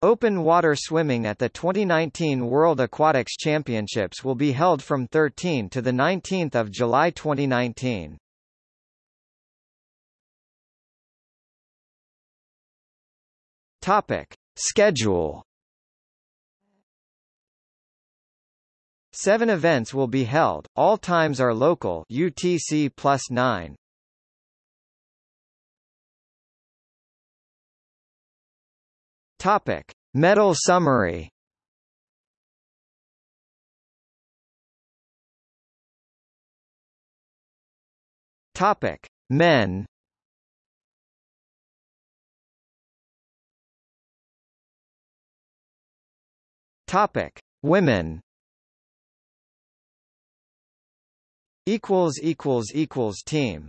Open water swimming at the 2019 World Aquatics Championships will be held from 13 to 19 July 2019. Topic. Schedule Seven events will be held, all times are local UTC plus 9. Topic: Medal summary. Topic: Men. Topic: Women. Equals equals equals team.